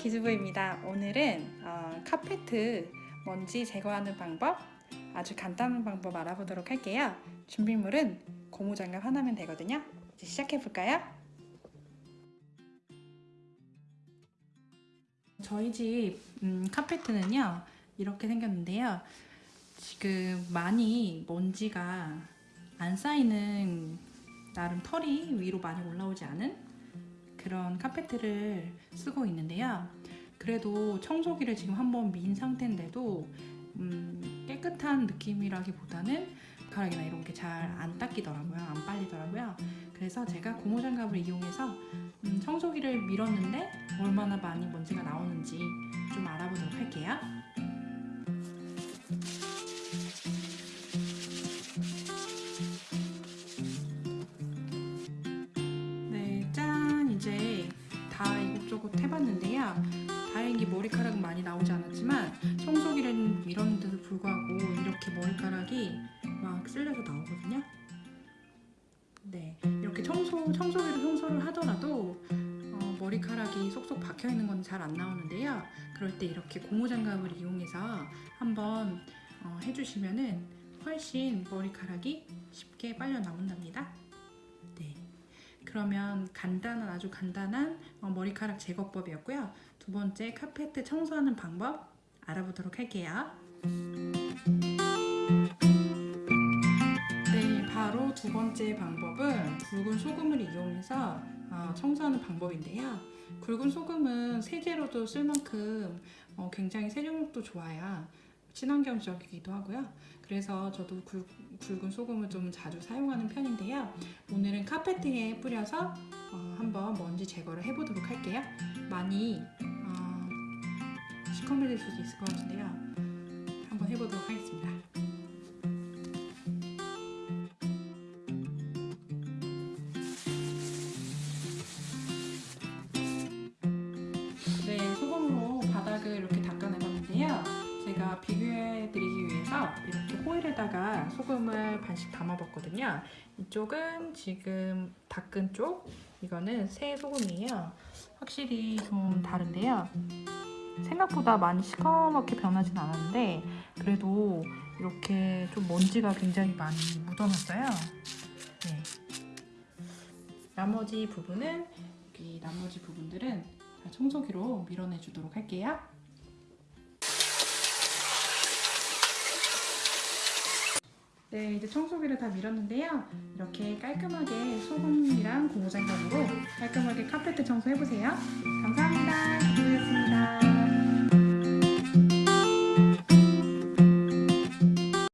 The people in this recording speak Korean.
기즈부입니다. 오늘은 어, 카페트 먼지 제거하는 방법 아주 간단한 방법 알아보도록 할게요. 준비물은 고무장갑 하나면 되거든요. 이제 시작해 볼까요? 저희 집 음, 카페트는요 이렇게 생겼는데요. 지금 많이 먼지가 안 쌓이는 나름 털이 위로 많이 올라오지 않은 그런 카페트를 쓰고 있는데요. 그래도 청소기를 지금 한번 민 상태인데도 음, 깨끗한 느낌이라기보다는 가락이나 이런 게 잘 안 닦이더라고요. 안 빨리더라고요. 그래서 제가 고무장갑을 이용해서 음, 청소기를 밀었는데 얼마나 많이 먼지가 나오는지 좀 알아보도록 할게요. 이곳저곳 해봤는데요. 다행히 머리카락은 많이 나오지 않았지만 청소기를 밀었는데도 불구하고 이렇게 머리카락이 막 쓸려서 나오거든요. 네, 이렇게 청소, 청소기로 청소를 하더라도 어, 머리카락이 쏙쏙 박혀 있는 건 잘 안 나오는데요. 그럴 때 이렇게 고무장갑을 이용해서 한번 어, 해주시면 은 훨씬 머리카락이 쉽게 빨려 나온답니다. 네. 그러면 간단한 아주 간단한 어, 머리카락 제거법이었고요. 두 번째 카페트 청소하는 방법 알아보도록 할게요. 네, 바로 두 번째 방법은 굵은 소금을 이용해서 어, 청소하는 방법인데요. 굵은 소금은 세제로도 쓸 만큼 어, 굉장히 세정력도 좋아야 친환경적이기도 하고요. 그래서 저도 굵, 굵은 소금을 좀 자주 사용하는 편인데요. 오늘은 카페트에 뿌려서 어, 한번 먼지 제거를 해보도록 할게요. 많이 어, 시커매질 수도 있을 것 같은데요. 한번 해보도록 하겠습니다. 제가 비교해 드리기 위해서 이렇게 호일에다가 소금을 반씩 담아 봤거든요. 이쪽은 지금 닦은 쪽, 이거는 새 소금이에요. 확실히 좀 다른데요. 생각보다 많이 시커멓게 변하진 않았는데 그래도 이렇게 좀 먼지가 굉장히 많이 묻어났어요. 네. 나머지 부분은 여기 나머지 부분들은 다 청소기로 밀어내 주도록 할게요. 네, 이제 청소기를 다 밀었는데요. 이렇게 깔끔하게 소금이랑 고무장갑으로 깔끔하게 카페트 청소해보세요. 감사합니다.